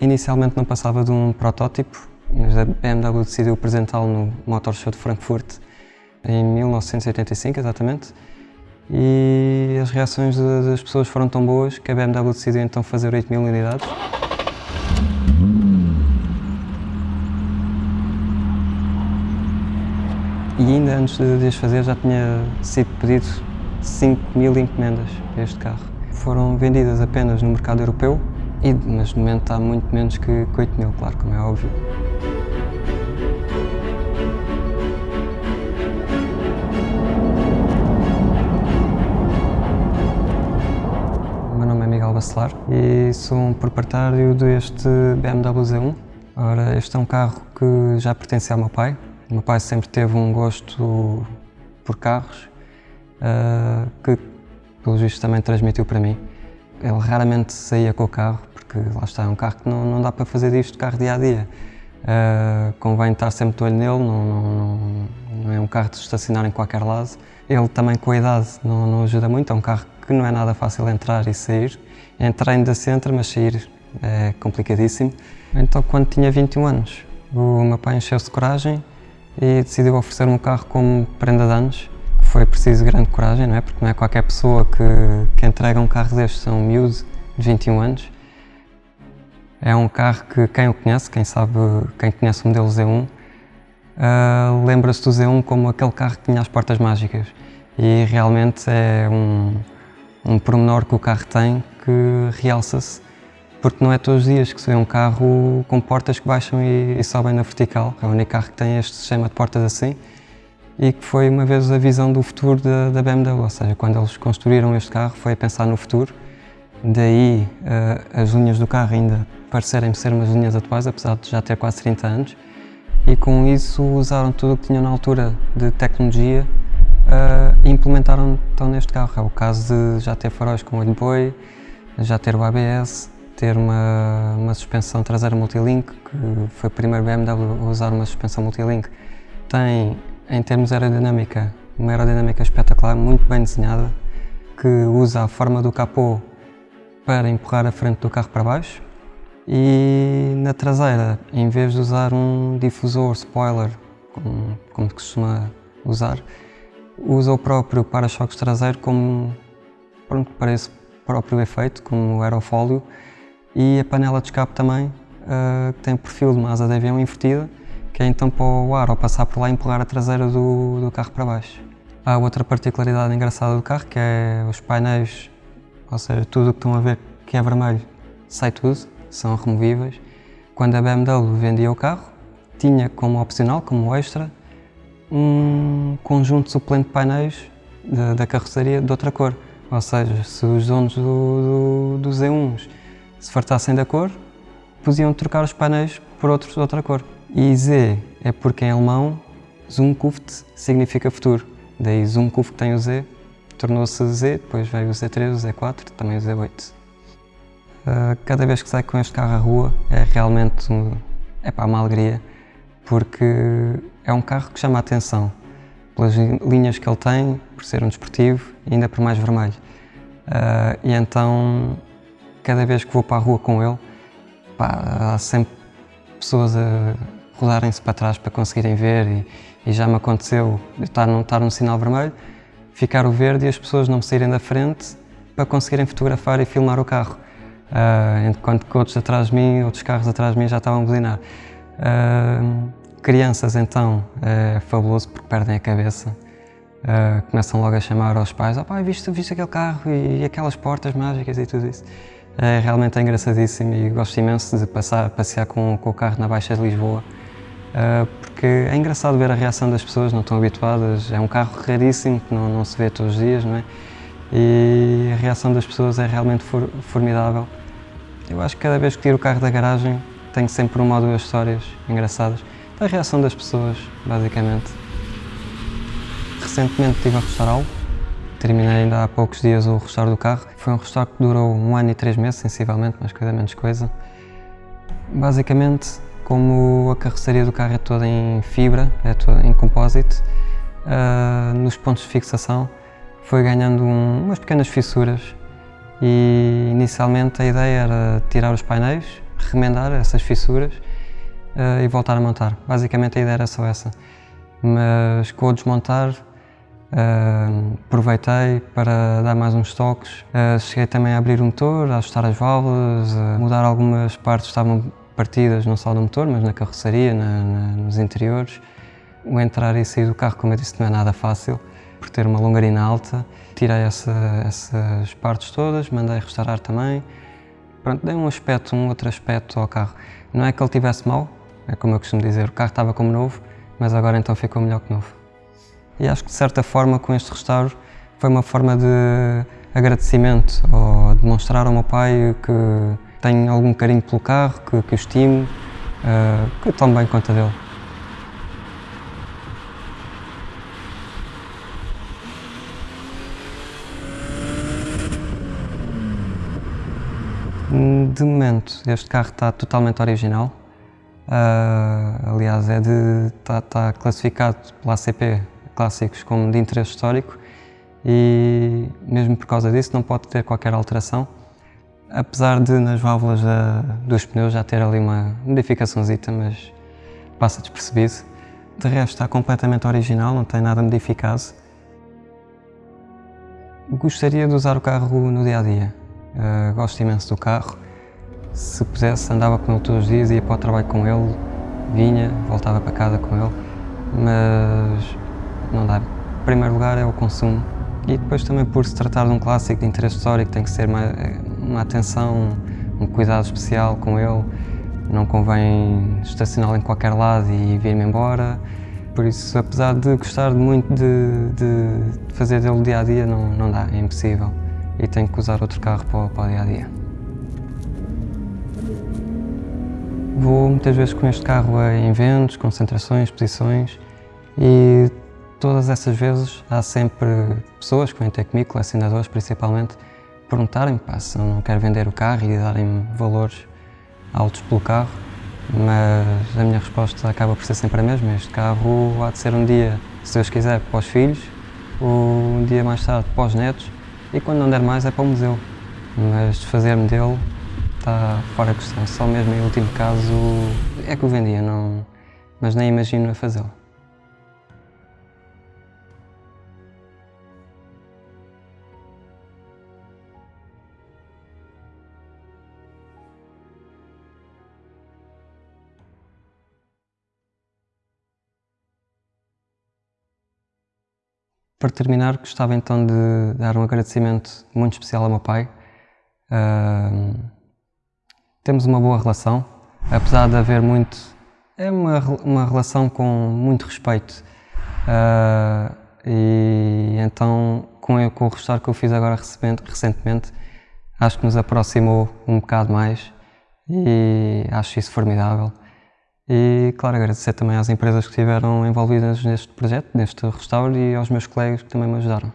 inicialmente não passava de um protótipo, mas a BMW decidiu apresentá-lo no Motor Show de Frankfurt em 1985, exatamente. E as reações das pessoas foram tão boas que a BMW decidiu então fazer 8 mil unidades. E ainda antes de as fazer já tinha sido pedido 5 mil encomendas para este carro. Foram vendidas apenas no mercado europeu, e, mas no momento há muito menos que 8 mil, claro, como é óbvio. Bacelar e sou um proprietário deste BMW Z1. Ora, este é um carro que já pertence ao meu pai. O meu pai sempre teve um gosto por carros uh, que, pelo visto, também transmitiu para mim. Ele raramente saía com o carro, porque lá está, é um carro que não, não dá para fazer disto carro dia a dia. Uh, convém estar sempre de olho nele, não, não, não, é um carro de estacionar em qualquer lado. Ele também com a idade não, não ajuda muito, é um carro que não é nada fácil entrar e sair. Entrar ainda se entra, mas sair é complicadíssimo. Então, quando tinha 21 anos, o meu pai encheu-se de coragem e decidiu oferecer-me um carro como prenda de anos. Foi preciso grande coragem, não é? Porque não é qualquer pessoa que, que entrega um carro destes a um miúdo de 21 anos. É um carro que quem o conhece, quem sabe, quem conhece o modelo Z1, uh, lembra-se do Z1 como aquele carro que tinha as portas mágicas. E realmente é um, um pormenor que o carro tem que realça-se, porque não é todos os dias que se vê um carro com portas que baixam e, e sobem na vertical. É o único carro que tem este sistema de portas assim e que foi uma vez a visão do futuro da, da BMW, ou seja, quando eles construíram este carro foi a pensar no futuro, daí uh, as linhas do carro ainda parecerem ser umas linhas atuais, apesar de já ter quase 30 anos, e com isso usaram tudo o que tinham na altura de tecnologia uh, e implementaram então neste carro. É o caso de já ter faróis com olho boi, já ter o ABS, ter uma, uma suspensão traseira multilink, que foi o primeiro BMW a usar uma suspensão multilink. Tem, em termos de aerodinâmica, uma aerodinâmica espetacular, muito bem desenhada, que usa a forma do capô para empurrar a frente do carro para baixo. E na traseira, em vez de usar um difusor spoiler, como, como se costuma usar, usa o próprio para-choques traseiro como pronto, para esse próprio efeito, como o aerofólio, e a panela de escape também, uh, que tem perfil de uma asa de avião invertida, que é então para o ar ao passar por lá empurrar a traseira do, do carro para baixo. Há outra particularidade engraçada do carro, que é os painéis, ou seja, tudo o que estão a ver que é vermelho, sai tudo, são removíveis. Quando a BMW vendia o carro, tinha como opcional, como extra, um conjunto suplente de painéis da, carroceria de outra cor. Ou seja, se os donos do, do, do Z1s se fartassem da cor, podiam trocar os painéis por outros de outra cor. E Z é porque em alemão Zukunft significa futuro. Daí Zukunft tem o Z, tornou-se Z, depois veio o Z3, o Z4, também o Z8. Uh, cada vez que saio com este carro à rua é realmente é para uma alegria, porque é um carro que chama a atenção pelas linhas que ele tem, por ser um desportivo ainda por mais vermelho. Uh, e então, cada vez que vou para a rua com ele, pá, há sempre pessoas a rodarem-se para trás para conseguirem ver e, e, já me aconteceu estar num, estar num sinal vermelho, ficar o verde e as pessoas não saírem da frente para conseguirem fotografar e filmar o carro. Uh, enquanto que outros atrás de mim, outros carros atrás de mim já estavam a buzinar. Uh, crianças, então, é fabuloso porque perdem a cabeça. Uh, começam logo a chamar aos pais, oh pai, viste, viste aquele carro e, e, aquelas portas mágicas e tudo isso. É realmente engraçadíssimo e gosto imenso de passar, passear com, com o carro na Baixa de Lisboa, uh, é engraçado ver a reação das pessoas, não estão habituadas, é um carro raríssimo que não, não se vê todos os dias, não é? E a reação das pessoas é realmente for, formidável. Eu acho que cada vez que tiro o carro da garagem tenho sempre uma ou duas histórias engraçadas. A reação das pessoas, basicamente. Recentemente estive a restaurá-lo. Terminei ainda há poucos dias o restauro do carro. Foi um restauro que durou um ano e três meses, sensivelmente, mais coisa menos coisa. Basicamente, como a carroceria do carro é toda em fibra, é toda em compósito, uh, nos pontos de fixação foi ganhando um, umas pequenas fissuras e inicialmente a ideia era tirar os painéis, remendar essas fissuras uh, e voltar a montar. Basicamente a ideia era só essa. Mas com o desmontar, uh, aproveitei para dar mais uns toques. Uh, cheguei também a abrir o motor, a ajustar as válvulas, a mudar algumas partes que estavam partidas, não só no motor, mas na carroceria, na, na, nos interiores. O entrar e sair do carro, como eu disse, não é nada fácil, por ter uma longarina alta. Tirei essa, essas partes todas, mandei restaurar também. Pronto, dei um aspecto, um outro aspecto ao carro. Não é que ele tivesse mal, é como eu costumo dizer, o carro estava como novo, mas agora então ficou melhor que novo. E acho que de certa forma com este restauro foi uma forma de agradecimento ou demonstrar ao meu pai que tenho algum carinho pelo carro, que, que o estimo, uh, que tomo bem conta dele. De momento, este carro está totalmente original. Uh, aliás, é de, está, está classificado pela ACP Clássicos como de interesse histórico e mesmo por causa disso não pode ter qualquer alteração. Apesar de nas válvulas da, dos pneus já ter ali uma modificaçãozita, mas passa despercebido. De resto está completamente original, não tem nada modificado. Gostaria de usar o carro no dia a dia. Uh, gosto imenso do carro. Se pudesse, andava com ele todos os dias, ia para o trabalho com ele, vinha, voltava para casa com ele, mas não dá. Em primeiro lugar é o consumo e depois também por se tratar de um clássico de interesse histórico tem que ser uma, uma atenção, um cuidado especial com ele. Não convém estacioná-lo em qualquer lado e vir-me embora. Por isso, apesar de gostar muito de, de fazer dele dia a dia, não, não dá, é impossível. E tenho que usar outro carro para, para o dia a dia. Vou muitas vezes com este carro em eventos, concentrações, exposições e Todas essas vezes há sempre pessoas que vêm ter comigo, colecionadores principalmente, perguntarem se eu não quero vender o carro e darem valores altos pelo carro, mas a minha resposta acaba por ser sempre a mesma. Este carro há de ser um dia, se Deus quiser, para os filhos, ou um dia mais tarde para os netos, e quando não der mais é para o museu. Mas desfazer-me dele está fora de questão. Só mesmo em último caso é que o vendia, não, mas nem imagino a fazê-lo. Para terminar, gostava então de dar um agradecimento muito especial ao meu pai. Uh, temos uma boa relação, apesar de haver muito. É uma, uma relação com muito respeito. Uh, e então, com, com o restauro que eu fiz agora recentemente, acho que nos aproximou um bocado mais e acho isso formidável. E, claro, agradecer também às empresas que estiveram envolvidas neste projeto, neste restauro e aos meus colegas que também me ajudaram.